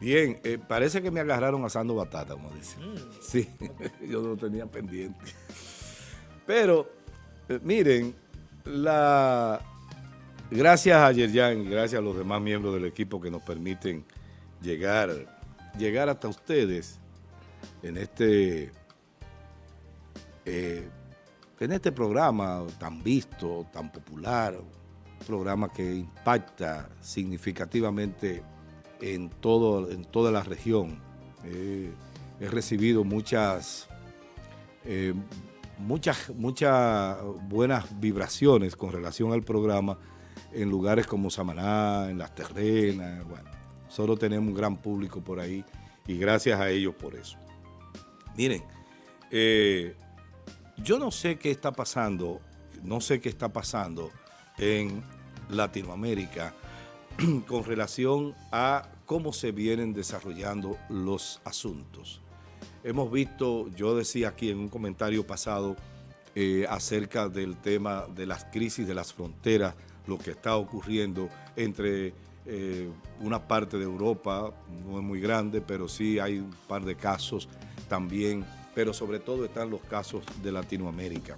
Bien, eh, parece que me agarraron asando batata, como dicen. Mm. Sí, yo no tenía pendiente. Pero, eh, miren, la, gracias a Yerjan y gracias a los demás miembros del equipo que nos permiten llegar, llegar hasta ustedes en este, eh, en este programa tan visto, tan popular, programa que impacta significativamente en, todo, en toda la región. he recibido muchas, eh, muchas, muchas buenas vibraciones con relación al programa en lugares como Samaná, en Las Terrenas, bueno, solo tenemos un gran público por ahí y gracias a ellos por eso. Miren, eh, yo no sé qué está pasando, no sé qué está pasando en Latinoamérica con relación a cómo se vienen desarrollando los asuntos. Hemos visto, yo decía aquí en un comentario pasado eh, acerca del tema de las crisis de las fronteras, lo que está ocurriendo entre eh, una parte de Europa, no es muy grande, pero sí hay un par de casos también, pero sobre todo están los casos de Latinoamérica.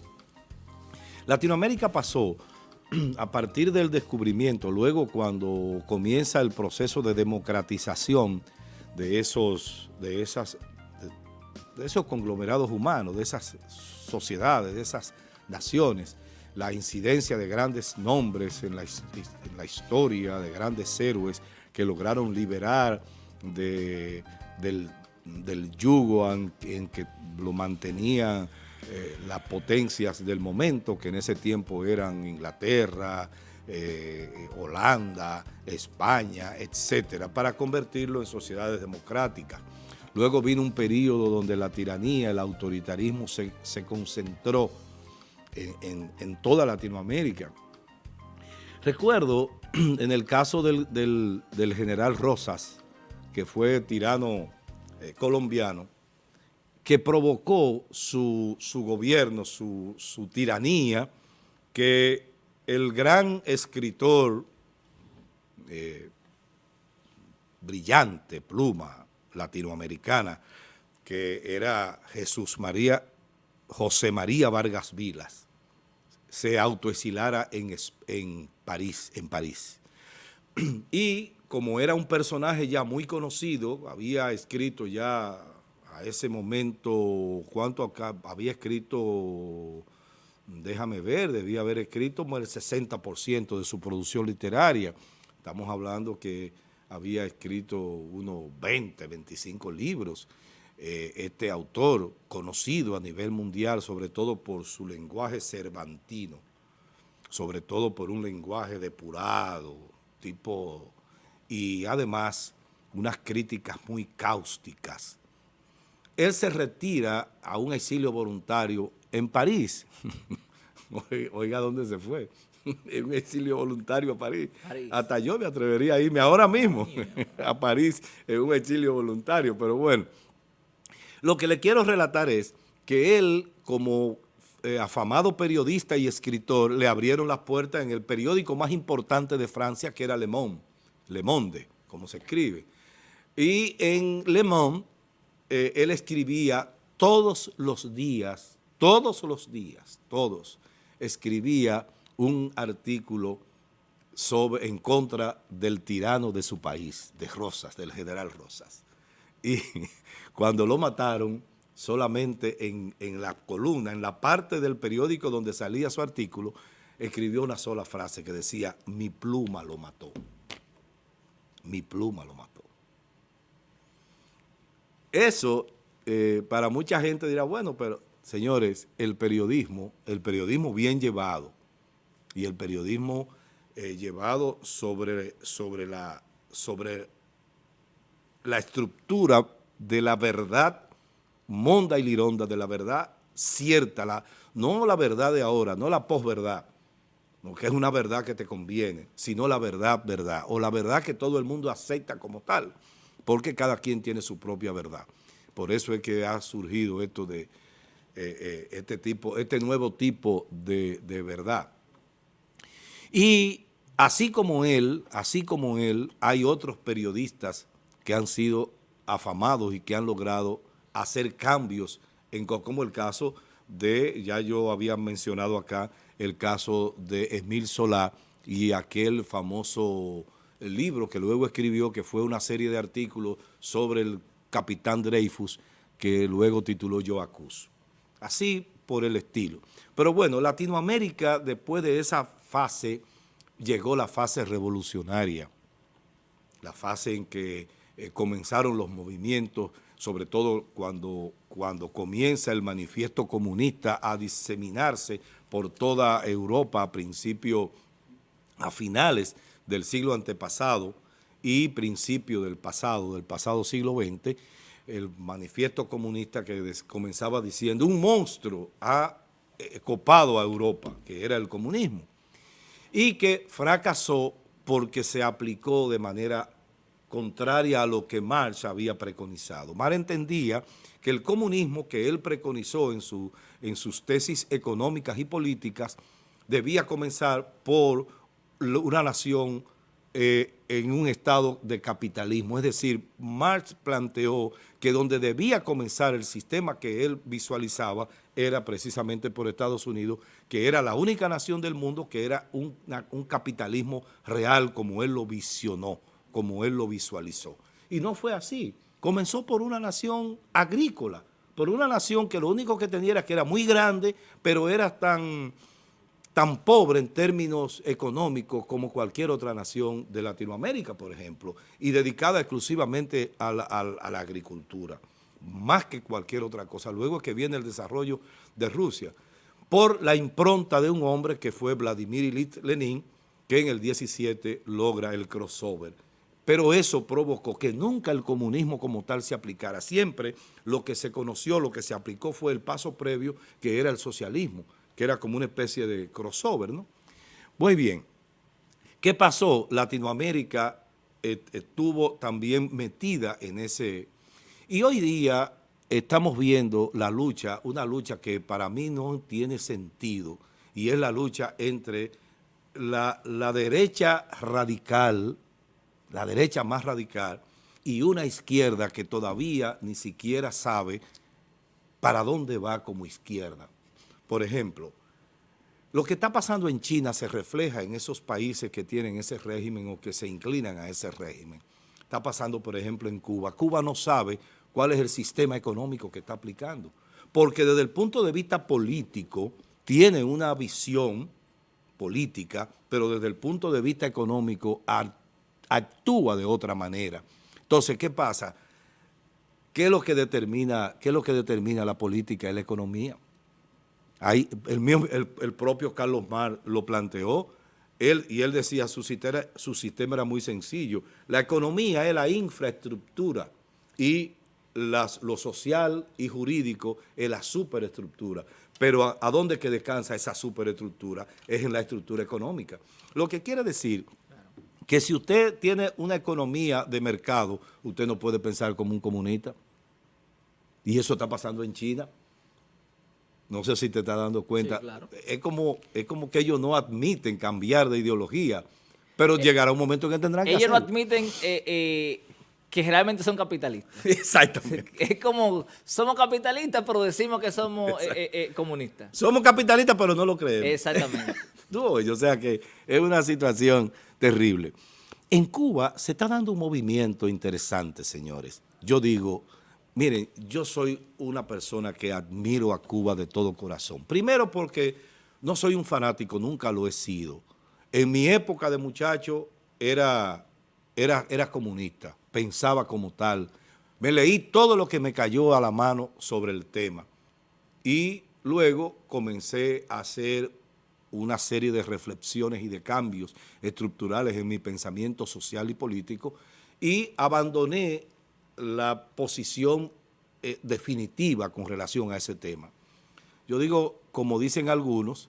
Latinoamérica pasó a partir del descubrimiento, luego cuando comienza el proceso de democratización de esos, de esas, de, esos conglomerados humanos, de esas sociedades, de esas naciones, la incidencia de grandes nombres en la, historia, de grandes héroes que lograron liberar del, yugo en, que lo mantenían eh, las potencias del momento, que en ese tiempo eran Inglaterra, eh, Holanda, España, etcétera, para convertirlo en sociedades democráticas. Luego vino un periodo donde la tiranía, el autoritarismo se, concentró en, toda Latinoamérica. Recuerdo en el caso del, general Rosas, que fue tirano eh, colombiano, que provocó su, gobierno, su, tiranía, que el gran escritor eh, brillante, pluma latinoamericana, que era Jesús María, José María Vargas Vilas, se autoexilara en, en, París, en París. Y como era un personaje ya muy conocido, había escrito ya a ese momento, ¿cuánto acá había escrito? Déjame ver, debía haber escrito el 60% de su producción literaria. Estamos hablando que había escrito unos 20, 25 libros. Eh, este autor, conocido a nivel mundial, sobre todo por su lenguaje cervantino, sobre todo por un lenguaje depurado, tipo, y además unas críticas muy cáusticas él se retira a un exilio voluntario en París. Oiga, ¿dónde se fue? en un exilio voluntario a París. Hasta yo me atrevería a irme ahora mismo a París en un exilio voluntario, pero bueno. Lo que le quiero relatar es que él, como eh, afamado periodista y escritor, le abrieron las puertas en el periódico más importante de Francia, que era Le Monde, Le Monde, como se escribe. Y en Le Monde eh, él escribía todos los días, todos los días, todos, escribía un artículo sobre, en contra del tirano de su país, de Rosas, del general Rosas. Y cuando lo mataron, solamente en, en la columna, en la parte del periódico donde salía su artículo, escribió una sola frase que decía, mi pluma lo mató. Mi pluma lo mató. Eso, eh, para mucha gente dirá, bueno, pero señores, el periodismo, el periodismo bien llevado y el periodismo eh, llevado sobre, sobre, la, sobre la estructura de la verdad monda y lironda, de la verdad cierta, la, no la verdad de ahora, no la posverdad, no que es una verdad que te conviene, sino la verdad, verdad, o la verdad que todo el mundo acepta como tal porque cada quien tiene su propia verdad. Por eso es que ha surgido esto de eh, eh, este, tipo, este nuevo tipo de, verdad. Y así como él, así como él, hay otros periodistas que han sido afamados y que han logrado hacer cambios, en, como el caso de, ya yo había mencionado acá, el caso de Emil Solá y aquel famoso libro que luego escribió, que fue una serie de artículos sobre el capitán Dreyfus, que luego tituló Yo acuso. Así por el estilo. Pero bueno, Latinoamérica, después de esa fase, llegó la fase revolucionaria, la fase en que eh, comenzaron los movimientos, sobre todo cuando, cuando comienza el manifiesto comunista a diseminarse por toda Europa a principios, a finales del siglo antepasado y principio del pasado, del pasado siglo XX, el manifiesto comunista que comenzaba diciendo un monstruo ha eh, copado a Europa, que era el comunismo, y que fracasó porque se aplicó de manera contraria a lo que Marx había preconizado. Marx entendía que el comunismo que él preconizó en, en sus tesis económicas y políticas debía comenzar por una nación eh, en un estado de capitalismo. Es decir, Marx planteó que donde debía comenzar el sistema que él visualizaba era precisamente por Estados Unidos, que era la única nación del mundo que era un, un capitalismo real como él lo visionó, como él lo visualizó. Y no fue así. Comenzó por una nación agrícola, por una nación que lo único que tenía era que era muy grande, pero era tan tan pobre en términos económicos como cualquier otra nación de Latinoamérica, por ejemplo, y dedicada exclusivamente a la, agricultura, más que cualquier otra cosa. Luego es que viene el desarrollo de Rusia, por la impronta de un hombre que fue Vladimir Ilyich Lenin, que en el 17 logra el crossover. Pero eso provocó que nunca el comunismo como tal se aplicara. Siempre lo que se conoció, lo que se aplicó fue el paso previo, que era el socialismo que era como una especie de crossover, ¿no? Muy bien. ¿Qué pasó? Latinoamérica eh, estuvo también metida en ese... Y hoy día estamos viendo la lucha, una lucha que para mí no tiene sentido, y es la lucha entre la, la derecha radical, la derecha más radical, y una izquierda que todavía ni siquiera sabe para dónde va como izquierda. Por ejemplo, lo que está pasando en China se refleja en esos países que tienen ese régimen o que se inclinan a ese régimen. Está pasando, por ejemplo, en Cuba. Cuba no sabe cuál es el sistema económico que está aplicando, porque desde el punto de vista político tiene una visión política, pero desde el punto de vista económico actúa de otra manera. Entonces, ¿qué pasa? ¿Qué es lo que determina, qué es lo que determina la política y la economía? El, propio Carlos Mar lo planteó, él, y él decía, su sistema, su sistema era muy sencillo. La economía es la infraestructura y lo social y jurídico es la superestructura. Pero ¿a, dónde que descansa esa superestructura? Es en la estructura económica. Lo que quiere decir que si usted tiene una economía de mercado, usted no puede pensar como un comunista. Y eso está pasando en China. No sé si te estás dando cuenta. es, como, es como que ellos no admiten cambiar de ideología, pero eh, llegará un momento en que tendrán que Ellos no admiten eh, eh, que realmente son capitalistas. Exactamente. Es como, somos capitalistas, pero decimos que somos comunistas. Somos capitalistas, pero no lo creemos. Exactamente. o sea que es una situación terrible. En Cuba se está dando un movimiento interesante, señores. Yo digo Miren, yo soy una persona que admiro a Cuba de todo corazón. Primero porque no soy un fanático, nunca lo he sido. En mi época de muchacho era, era, era comunista, pensaba como tal. Me leí todo lo que me cayó a la mano sobre el tema. Y luego comencé a hacer una serie de reflexiones y de cambios estructurales en mi pensamiento social y político y abandoné la posición eh, definitiva con relación a ese tema. Yo digo, como dicen algunos,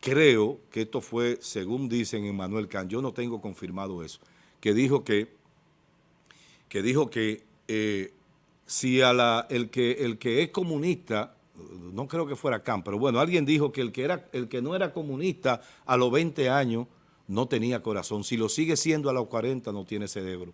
creo que esto fue, según dicen Emmanuel Kant, yo no tengo confirmado eso, que dijo que, que, dijo que eh, si el, que, el que es comunista, no creo que fuera Kant, pero bueno, alguien dijo que el que, era, el que no era comunista a los 20 años no tenía corazón. Si lo sigue siendo a los 40 no tiene cerebro.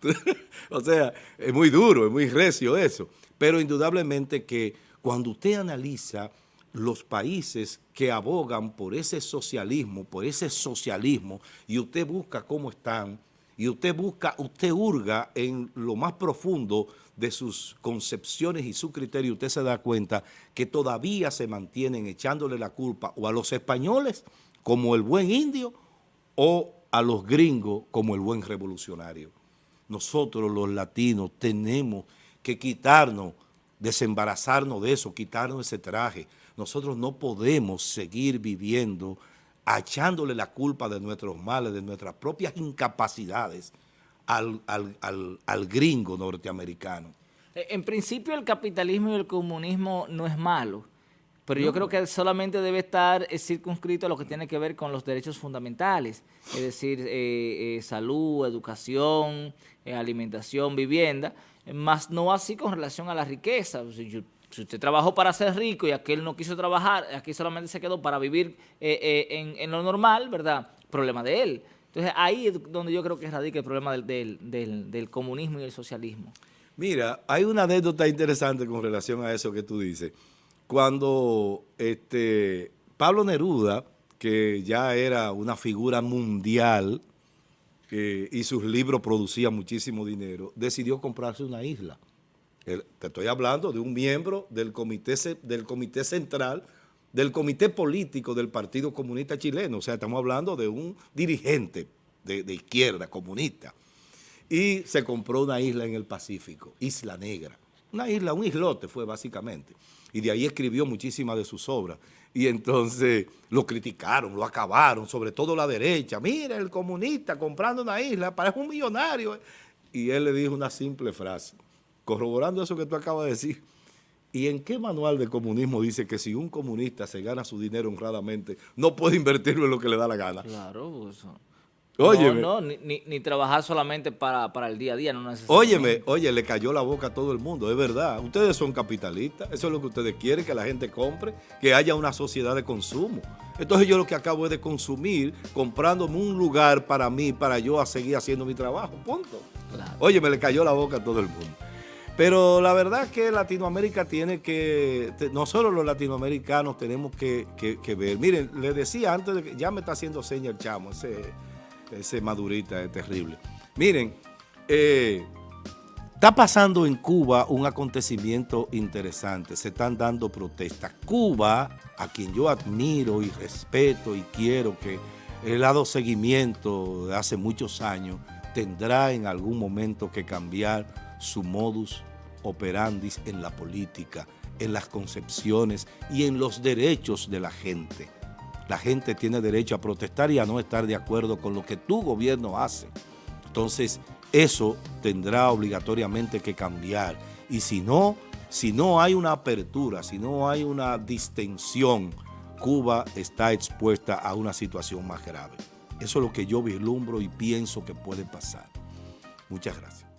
o sea, es muy duro, es muy recio eso. Pero indudablemente que cuando usted analiza los países que abogan por ese socialismo, por ese socialismo, y usted busca cómo están, y usted busca, usted hurga en lo más profundo de sus concepciones y su criterio, usted se da cuenta que todavía se mantienen echándole la culpa o a los españoles como el buen indio o a los gringos como el buen revolucionario. Nosotros los latinos tenemos que quitarnos, desembarazarnos de eso, quitarnos ese traje, nosotros no podemos seguir viviendo echándole la culpa de nuestros males, de nuestras propias incapacidades al, gringo norteamericano. Eh, en principio el capitalismo y el comunismo no es malo, pero yo creo que solamente debe estar eh, circunscrito a lo que tiene que ver con los derechos fundamentales, es decir, eh, salud, educación, alimentación, vivienda, más no así con relación a la riqueza si usted trabajó para ser rico y aquel no quiso trabajar, aquí solamente se quedó para vivir eh, eh, en, lo normal, ¿verdad? Problema de él. Entonces ahí es donde yo creo que radica el problema del, comunismo y el socialismo. Mira, hay una anécdota interesante con relación a eso que tú dices. Cuando este, Pablo Neruda, que ya era una figura mundial eh, y sus libros producían muchísimo dinero, decidió comprarse una isla te estoy hablando de un miembro del comité, del comité central, del comité político del Partido Comunista Chileno. O sea, estamos hablando de un dirigente de, de izquierda, comunista. Y se compró una isla en el Pacífico, Isla Negra. Una isla, un islote fue básicamente. Y de ahí escribió muchísimas de sus obras. Y entonces lo criticaron, lo acabaron, sobre todo la derecha. Mira, el comunista comprando una isla, parece un millonario. Y él le dijo una simple frase corroborando eso que tú acabas de decir, ¿y en qué manual de comunismo dice que si un comunista se gana su dinero honradamente, no puede invertirlo en lo que le da la gana? Claro, pues... Óyeme. No, no, ni, trabajar solamente para, el día a día, no necesariamente. Óyeme, oye, le cayó la boca a todo el mundo, es verdad. Ustedes son capitalistas, eso es lo que ustedes quieren, que la gente compre, que haya una sociedad de consumo. Entonces yo lo que acabo es de consumir, comprándome un lugar para mí, para yo a seguir haciendo mi trabajo, punto. Oye, me le cayó la boca a todo el mundo. Pero la verdad que Latinoamérica tiene que, nosotros los latinoamericanos tenemos que, ver. Miren, les decía antes, de que, ya me está haciendo seña el chamo, ese, ese madurita es terrible. Miren, eh, está pasando en Cuba un acontecimiento interesante, se están dando protestas. Cuba, a quien yo admiro y respeto y quiero que he dado seguimiento de hace muchos años, tendrá en algún momento que cambiar su modus operandis en la política, en las concepciones y en los derechos de la gente. La gente tiene derecho a protestar y a no estar de acuerdo con lo que tu gobierno hace. Entonces, eso tendrá obligatoriamente que cambiar. Y si no, si no hay una apertura, si no hay una distensión, Cuba está expuesta a una situación más grave. Eso es lo que yo vislumbro y pienso que puede pasar. Muchas gracias.